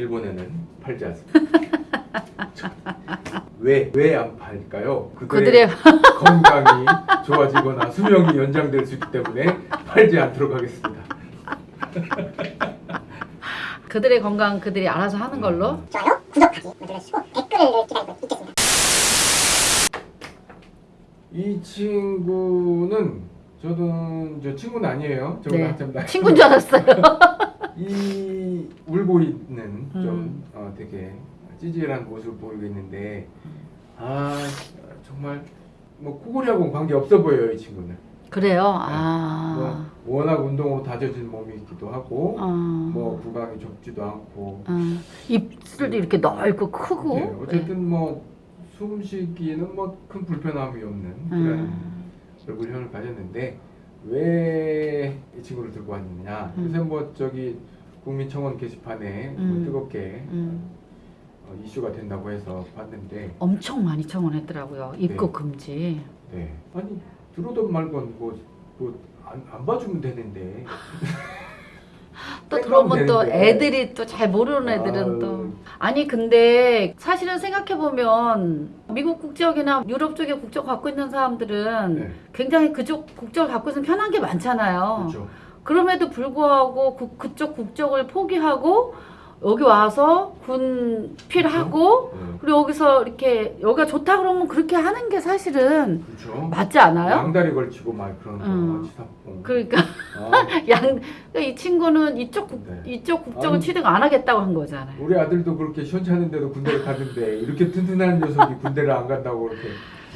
일본에는 팔지 않습니다. 왜 왜 안 팔까요? 그들의, 그들의 건강이 좋아지거나 수명이 연장될 수 있기 때문에 팔지 않도록 하겠습니다. 그들의 건강 그들이 알아서 하는 걸로. 좋아요, 구독하기 눌러주시고 댓글을 기다리고 있겠습니다. 이 친구는 저도 저 친구는 아니에요. 저보다 네. 한참 친구인 줄 알았어요. 이 울고 있는 좀 음. 어, 되게 찌질한 모습을 보이고 있는데 아 정말 뭐 코골이하고는 관계 없어 보여요 이 친구는 그래요. 아. 뭐 워낙 운동으로 다져진 몸이기도 하고 어. 뭐 구강이 좁지도 않고 어. 입술도 이렇게 넓고 크고. 네, 어쨌든 뭐 숨쉬기에는 뭐 큰 불편함이 없는 그런 음. 얼굴형을 가졌는데 왜 이 친구를 들고 왔느냐 음. 요새 뭐 저기 국민청원 게시판에 뭐 음. 뜨겁게 음. 어, 이슈가 된다고 해서 봤는데 엄청 많이 청원했더라고요. 입국 네. 금지. 네 아니 들어오든 말건 뭐뭐안 안 봐주면 되는데 또 들어오면 또. 애들이 또 잘 모르는 애들은 아유. 또 아니 근데 사실은 생각해 보면 미국 국적이나 유럽 쪽에 국적 갖고 있는 사람들은 네, 굉장히 그쪽 국적을 갖고 있으면 편한 게 많잖아요. 그렇죠 그럼에도 불구하고 그, 그쪽 국적을 포기하고 여기 와서 군 필하고 네, 그리고 여기서 이렇게 여기가 좋다 그러면 그렇게 하는 게 사실은 그렇죠 맞지 않아요? 양다리 걸치고 막 그런 거 음. 치사뽕 그러니까 아, 양 그러니까 이 친구는 이쪽 국, 네. 이쪽 국적을 아니, 취득 안 하겠다고 한 거잖아요. 우리 아들도 그렇게 시원찮은데도 군대를 갔는데 이렇게 튼튼한 녀석이 군대를 안 간다고 그렇게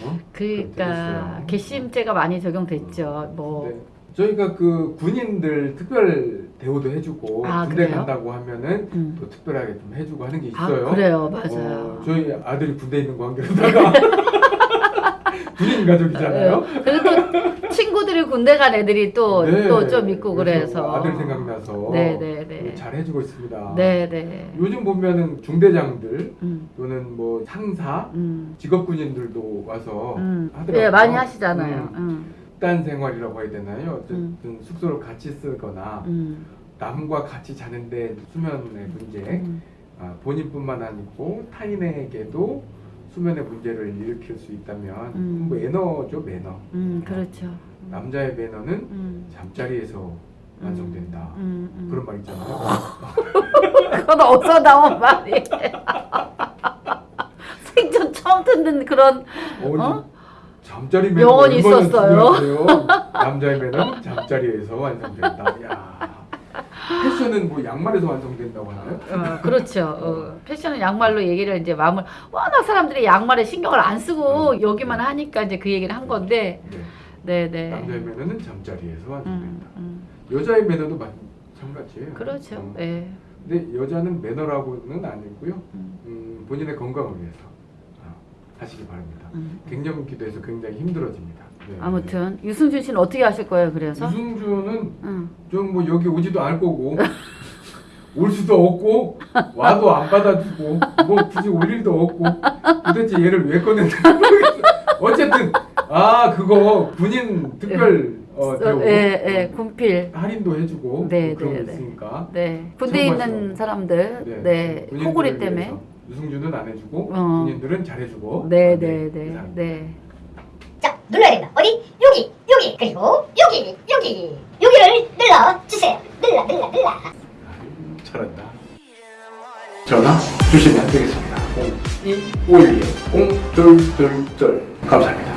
어? 그러니까. 개심죄가 많이 적용됐죠. 뭐 네. 저희가 그 군인들 특별 대우도 해주고 아, 군대 그래요? 간다고 하면은 음. 또 특별하게 좀 해주고 하는 게 아, 있어요. 그래요, 맞아요. 어, 저희 아들이 군대 있는 관계로다가 군인 가족이잖아요. 어, 그리고 또 친구들이 군대 간 애들이 또또 네. 좀 있고 그래서 아들 생각나서 네, 네, 네. 잘 해주고 있습니다. 네, 네. 요즘 보면은 중대장들 음, 또는 뭐 상사 음, 직업 군인들도 와서 음. 하더라고요. 예, 많이 하시잖아요. 음, 음, 집단 생활이라고 해야 되나요? 어쨌든 숙소를 같이 쓰거나 음, 남과 같이 자는데 수면의 문제 음. 아, 본인뿐만 아니고 타인에게도 수면의 문제를 일으킬 수 있다면 음. 뭐 매너죠 매너 음, 그렇죠. 남자의 매너는 음, 잠자리에서 완성된다 음, 음. 그런 말 있잖아요 그건 어디서 나온 말이에요? 생전 처음 듣는 그런 어? 어? 잠자리 매너 명언이 있었어요. 남자의 매너는 잠자리에서 완성된다 야 패션은 뭐 양말에서 완성된다고 하나요? 어, 그렇죠. 어, 패션은 양말로 얘기를 이제 마음을 워낙 사람들이 양말에 신경을 안 쓰고 음. 여기만 하니까 이제 그 얘기를 한 건데, 네. 네, 남자의 네. 매너는 잠자리에서 음, 완성된다 음, 여자의 매너도 마찬가지예요 그렇죠. 어. 네. 근데 여자는 매너라고는 아니고요. 음, 음, 본인의 건강을 위해서 어, 하시기 바랍니다. 음. 갱년 기도해서 굉장히 힘들어집니다. 네. 아무튼 유승준 씨는 어떻게 하실 거예요? 그래서? 유승준은 응. 좀뭐 여기 오지도 않을 거고 올 수도 없고 와도 안 받아주고 뭐 굳이 올 일도 없고 도대체 얘를 왜 꺼냈는지 모르겠어. 어쨌든 아 그거 군인 특별 어, 대우 예, 예, 군필. 할인도 해주고 네, 뭐 그런 네, 거 네. 있으니까 네. 군대에 있는. 사람들, 네. 군인들을 코골이 때문에. 유승준은 안 해주고 어. 군인들은 잘해주고 네, 아, 네, 그 네. 네. 자, 눌러야 된다. 어디? 여기, 여기, 그리고 여기, 여기, 여기를 눌러 주세요. 눌러, 눌러, 눌러. 아유, 잘한다. 전화 주시면 되겠습니다. 0251 0222 감사합니다.